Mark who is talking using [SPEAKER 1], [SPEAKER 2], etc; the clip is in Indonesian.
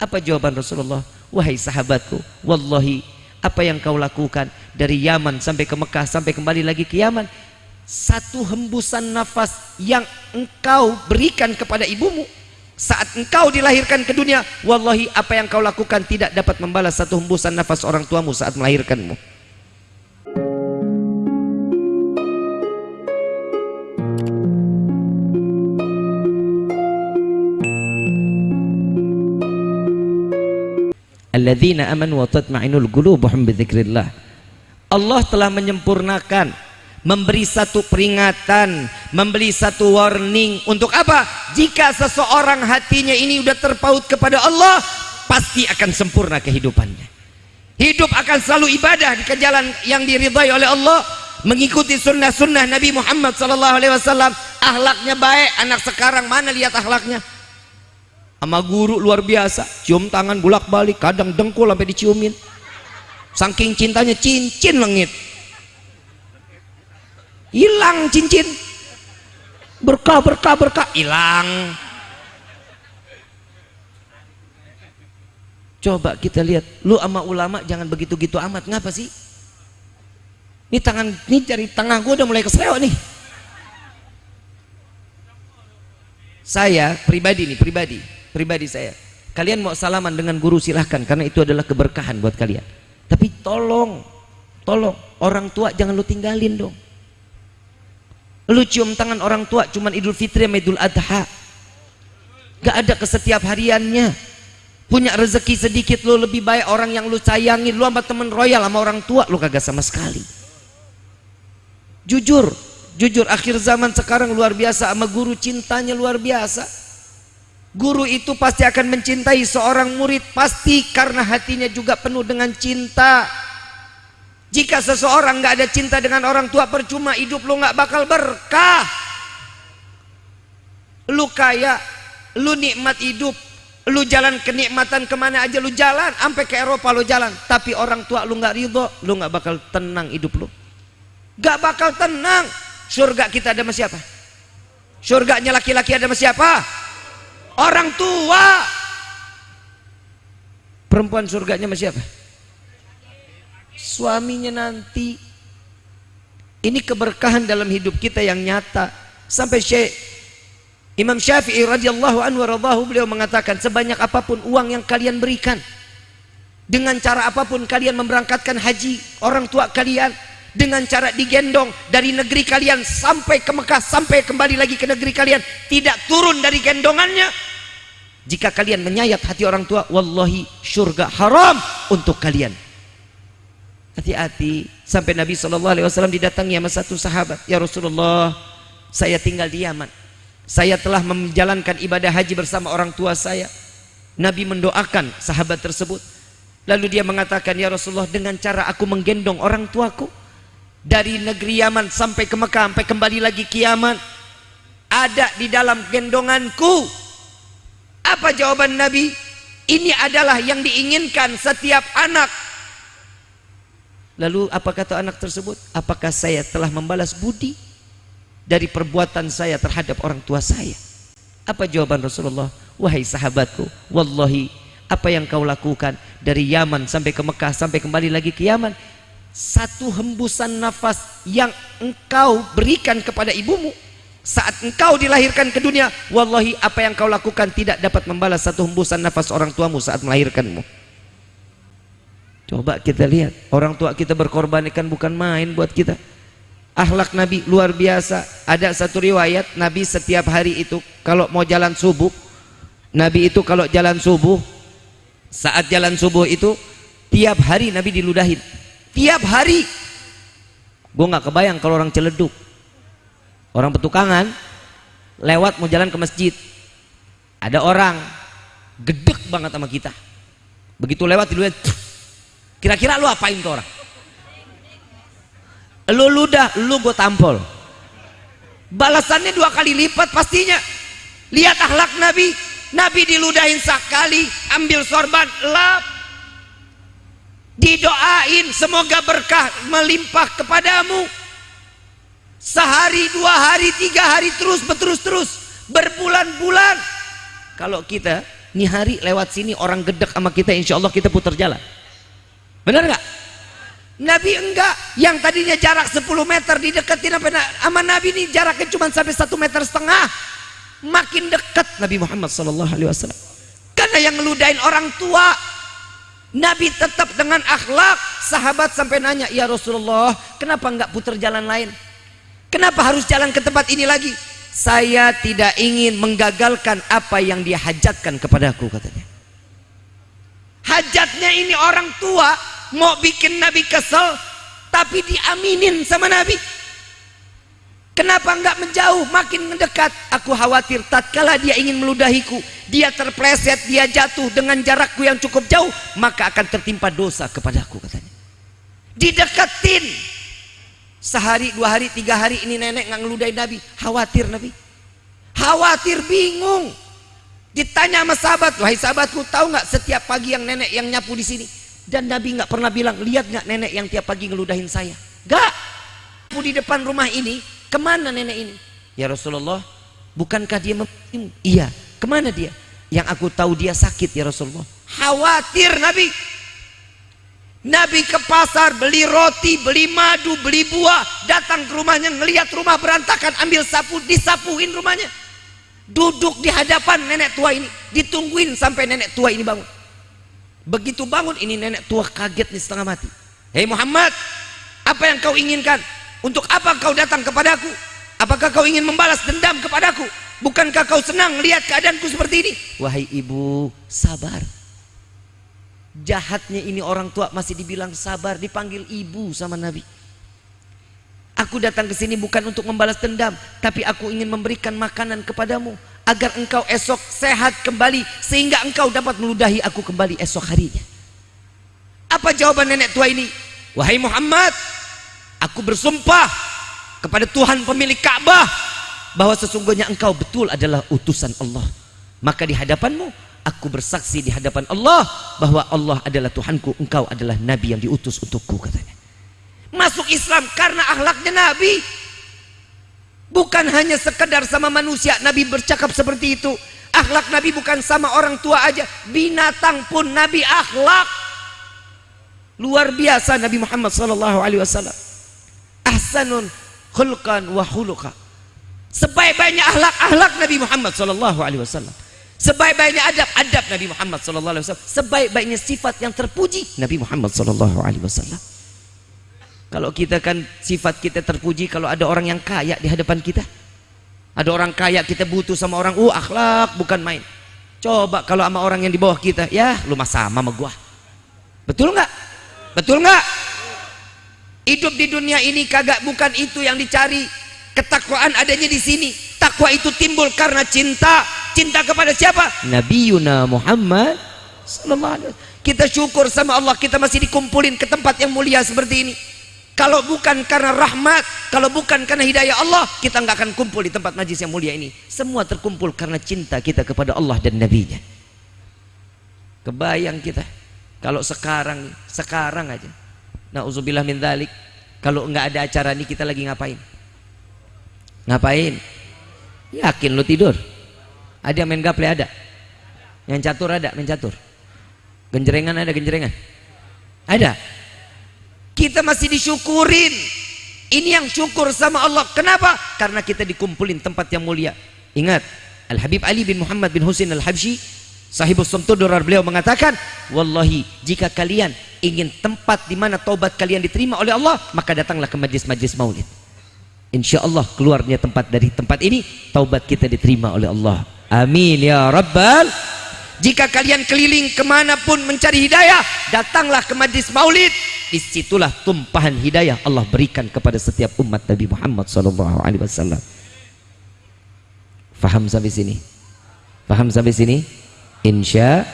[SPEAKER 1] Apa jawaban Rasulullah? Wahai sahabatku, wallahi apa yang kau lakukan dari Yaman sampai ke Mekah sampai kembali lagi ke Yaman satu hembusan nafas yang engkau berikan kepada ibumu saat engkau dilahirkan ke dunia wallahi apa yang kau lakukan tidak dapat membalas satu hembusan nafas orang tuamu saat melahirkanmu alladzina amanu wa tatma'inul qulubuhum bidzikrillah. Allah telah menyempurnakan memberi satu peringatan memberi satu warning untuk apa? Jika seseorang hatinya ini sudah terpaut kepada Allah pasti akan sempurna kehidupannya. Hidup akan selalu ibadah di jalan yang diridhai oleh Allah mengikuti sunnah-sunnah Nabi Muhammad SAW ahlaknya baik anak sekarang mana lihat ahlaknya sama guru luar biasa. Cium tangan bulak balik kadang dengkul sampai diciumin. Saking cintanya cincin lengit hilang cincin. Berkah berkah berkah. Hilang. Coba kita lihat. Lu sama ulama jangan begitu-gitu amat. Ngapa sih? Ini tangan ini dari tengah gue udah mulai keserewa nih. Saya pribadi nih pribadi pribadi saya. Kalian mau salaman dengan guru silahkan. Karena itu adalah keberkahan buat kalian. Tapi tolong tolong. Orang tua jangan lu tinggalin dong. Lu cium tangan orang tua cuman idul fitri sama idul adha. Gak ada kesetiap hariannya. Punya rezeki sedikit lu lebih baik orang yang lu sayangin lu sama temen royal sama orang tua lu kagak sama sekali. Jujur jujur. Akhir zaman sekarang luar biasa sama guru cintanya luar biasa Guru itu pasti akan mencintai seorang murid pasti karena hatinya juga penuh dengan cinta. Jika seseorang nggak ada cinta dengan orang tua percuma hidup lu nggak bakal berkah. Lu kaya, lu nikmat hidup, lu jalan kenikmatan ke mana aja lu jalan, sampai ke Eropa lu jalan. Tapi orang tua lu nggak ridho, lu nggak bakal tenang hidup lu. Gak bakal tenang. Surga kita ada sama siapa? Surganya laki-laki ada sama siapa? Orang tua. Perempuan surganya masih apa suaminya nanti. Ini keberkahan dalam hidup kita yang nyata. Sampai Syekh Imam Syafi'i radhiyallahu anhu radhahu beliau mengatakan sebanyak apa pun uang yang kalian berikan dengan cara apa pun kalian memberangkatkan haji orang tua kalian dengan cara digendong dari negeri kalian sampai ke Mekah sampai kembali lagi ke negeri kalian tidak turun dari gendongannya jika kalian menyayat hati orang tua wallahi surga haram untuk kalian. Hati-hati. Sampai Nabi SAW didatangi sama satu sahabat. Ya Rasulullah saya tinggal di Yaman. Saya telah menjalankan ibadah haji bersama orang tua saya. Nabi mendoakan sahabat tersebut. Lalu dia mengatakan ya Rasulullah dengan cara aku menggendong orang tuaku dari negeri Yaman sampai ke Mekah sampai kembali lagi ke Yaman ada di dalam gendonganku apa jawaban Nabi? Ini adalah yang diinginkan setiap anak. Lalu apa kata anak tersebut? Apakah saya telah membalas budi dari perbuatan saya terhadap orang tua saya? Apa jawaban Rasulullah? Wahai sahabatku wallahi apa yang kau lakukan dari Yaman sampai ke Mekah sampai kembali lagi ke Yaman satu hembusan nafas yang engkau berikan kepada ibumu saat engkau dilahirkan ke dunia wallahi apa yang kau lakukan tidak dapat membalas satu hembusan nafas orang tuamu saat melahirkanmu. Coba kita lihat orang tua kita berkorbankan bukan main buat kita. Akhlak Nabi luar biasa. Ada satu riwayat Nabi setiap hari itu kalau mau jalan subuh Nabi itu kalau jalan subuh saat jalan subuh itu tiap hari Nabi diludahin. Tiap hari. Gue nggak kebayang kalau orang celeduk orang petukangan lewat mau jalan ke masjid. Ada orang gedek banget sama kita. Begitu lewat diludahin kira-kira lu apain tuh orang? Lu ludah lu gue tampol. Balasannya dua kali lipat pastinya. Lihat akhlak Nabi. Nabi diludahin sekali ambil sorban lap. Didoain semoga berkah melimpah kepadamu sehari dua hari tiga hari terus berterus terus berbulan-bulan kalau kita Ini hari lewat sini orang gedek sama kita, insya Allah kita putar jalan. Benar nggak? Nabi enggak, yang tadinya jarak 10 meter dideketin sama Nabi ini jaraknya cuma sampai satu meter setengah. Makin dekat Nabi Muhammad Wasallam. Karena yang ngeludain orang tua, Nabi tetap dengan akhlak. Sahabat sampai nanya, ya Rasulullah, kenapa enggak putar jalan lain? Kenapa harus jalan ke tempat ini lagi? Saya tidak ingin menggagalkan apa yang dia hajatkan kepadaku katanya. Hajatnya ini orang tua mau bikin Nabi kesel tapi diaminin sama Nabi. Kenapa enggak menjauh makin mendekat? Aku khawatir tatkala dia ingin meludahiku, dia terpleset, dia jatuh dengan jarakku yang cukup jauh, maka akan tertimpa dosa kepadaku katanya. Dideketin Sehari, dua hari, tiga hari ini nenek nggak ngeludahin Nabi. Khawatir Nabi. Khawatir, bingung. Ditanya sama sahabat, wahai sahabatku, tahu nggak setiap pagi yang nenek yang nyapu di sini? Dan Nabi nggak pernah bilang, lihat nggak nenek yang tiap pagi ngeludahin saya? Gak. Di depan rumah ini, ke mana nenek ini? Ya Rasulullah, bukankah dia memim? Iya. Ke mana dia? Yang aku tahu dia sakit ya Rasulullah. Khawatir Nabi. Nabi ke pasar beli roti, beli madu, beli buah, datang ke rumahnya ngelihat rumah berantakan, ambil sapu, disapuin rumahnya. Duduk di hadapan nenek tua ini, ditungguin sampai nenek tua ini bangun. Begitu bangun ini nenek tua kaget nih setengah mati. Hei Muhammad, apa yang kau inginkan? Untuk apa kau datang kepadaku? Apakah kau ingin membalas dendam kepadaku? Bukankah kau senang melihat keadaanku seperti ini? Wahai ibu, sabar jahatnya ini orang tua masih dibilang sabar dipanggil ibu sama Nabi. Aku datang ke sini bukan untuk membalas dendam tapi aku ingin memberikan makanan kepadamu agar engkau esok sehat kembali sehingga engkau dapat meludahi aku kembali esok harinya. Apa jawaban nenek tua ini? Wahai Muhammad aku bersumpah kepada Tuhan pemilik Ka'bah bahwa sesungguhnya engkau betul adalah utusan Allah. Maka di hadapanmu aku bersaksi di hadapan Allah bahwa Allah adalah Tuhanku engkau adalah Nabi yang diutus untukku katanya. Masuk Islam karena akhlaknya Nabi. Bukan hanya sekedar sama manusia Nabi bercakap seperti itu. Akhlak Nabi bukan sama orang tua aja. Binatang pun Nabi akhlak. Luar biasa Nabi Muhammad sallallahu alaihi wasallam. Ahsanun khulqan wa khuluqa. Sebaik-baiknya akhlak-akhlak Nabi Muhammad sallallahu alaihi wasallam Sebaik-baiknya adab, adab Nabi Muhammad sallallahu alaihi wasallam. Sebaik-baiknya sifat yang terpuji Nabi Muhammad sallallahu alaihi wasallam. Kalau kita kan sifat kita terpuji kalau ada orang yang kaya di hadapan kita. Ada orang kaya kita butuh sama orang, uh akhlak bukan main. Coba kalau sama orang yang di bawah kita, ya lu mah sama sama gua. Betul nggak? Betul nggak? Hidup di dunia ini kagak bukan itu yang dicari. Ketakwaan adanya di sini. Takwa itu timbul karena cinta cinta kepada siapa? Nabi Yuna Muhammad kita syukur sama Allah kita masih dikumpulin ke tempat yang mulia seperti ini. Kalau bukan karena rahmat kalau bukan karena hidayah Allah kita nggak akan kumpul di tempat najis yang mulia ini. Semua terkumpul karena cinta kita kepada Allah dan Nabi-Nya. Kebayang kita? Kalau sekarang sekarang aja. Na'udzubillah min dhalik. Kalau nggak ada acara ini kita lagi ngapain? Ngapain? Yakin lu tidur ada yang main gaple ada. Yang catur ada, main catur. Genjrengan ada, genjrengan. Ada. Kita masih disyukurin. Ini yang syukur sama Allah. Kenapa? Karena kita dikumpulin tempat yang mulia. Ingat, Al-Habib Ali bin Muhammad bin Husin Al-Habsyi Sahibus Sumtudurar beliau mengatakan, Wallahi, jika kalian ingin tempat di mana taubat kalian diterima oleh Allah, maka datanglah ke majlis-majlis maulid. Insya Allah keluarnya tempat dari tempat ini, taubat kita diterima oleh Allah. Amin ya Rabbal. Jika kalian keliling ke mana pun mencari hidayah, datanglah ke majlis maulid. Di situlah tumpahan hidayah Allah berikan kepada setiap umat Nabi Muhammad SAW. Faham sampai sini? Faham sampai sini? Insya